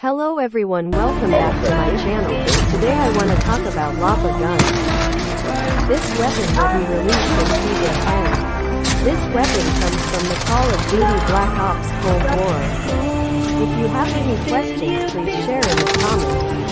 Hello everyone welcome back to my channel. Today I want to talk about Lapa Gun. This weapon will be released in Season 10. This weapon comes from the Call of Duty Black Ops Cold War. If you have any questions please share.